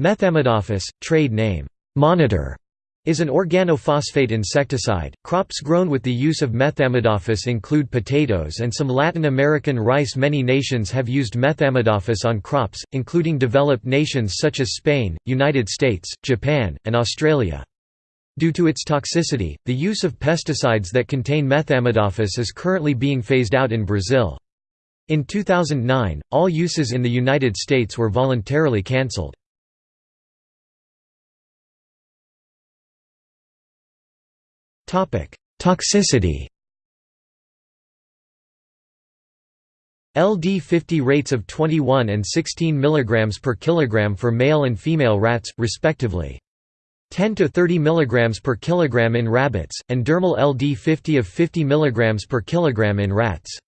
Methamidophos, trade name, monitor, is an organophosphate insecticide. Crops grown with the use of methamidophos include potatoes and some Latin American rice. Many nations have used methamidophos on crops, including developed nations such as Spain, United States, Japan, and Australia. Due to its toxicity, the use of pesticides that contain methamidophos is currently being phased out in Brazil. In 2009, all uses in the United States were voluntarily cancelled. Toxicity LD50 rates of 21 and 16 mg per kilogram for male and female rats, respectively. 10 to 30 mg per kilogram in rabbits, and dermal LD50 of 50 mg per kilogram in rats.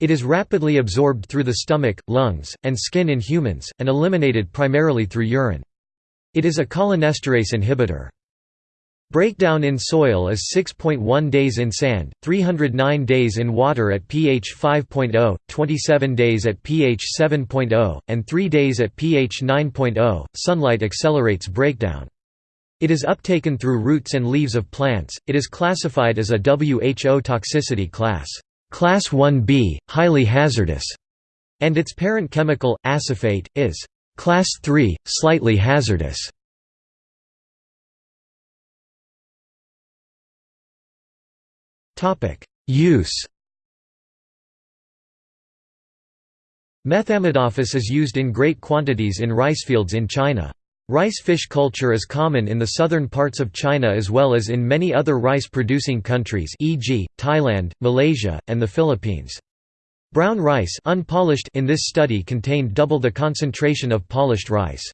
It is rapidly absorbed through the stomach, lungs, and skin in humans, and eliminated primarily through urine. It is a cholinesterase inhibitor. Breakdown in soil is 6.1 days in sand, 309 days in water at pH 5.0, 27 days at pH 7.0, and 3 days at pH 9.0. Sunlight accelerates breakdown. It is uptaken through roots and leaves of plants. It is classified as a WHO toxicity class, class 1B, highly hazardous, and its parent chemical, acephate, is class 3, slightly hazardous. Use Methamidophos is used in great quantities in ricefields in China. Rice fish culture is common in the southern parts of China as well as in many other rice-producing countries e.g., Thailand, Malaysia, and the Philippines. Brown rice unpolished in this study contained double the concentration of polished rice.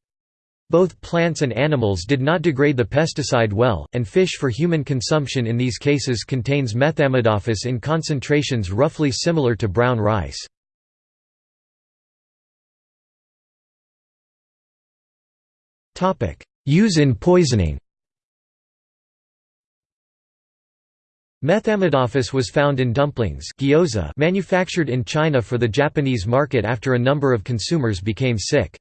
Both plants and animals did not degrade the pesticide well, and fish for human consumption in these cases contains methamidophos in concentrations roughly similar to brown rice. Use in poisoning Methamidophos was found in dumplings gyoza manufactured in China for the Japanese market after a number of consumers became sick.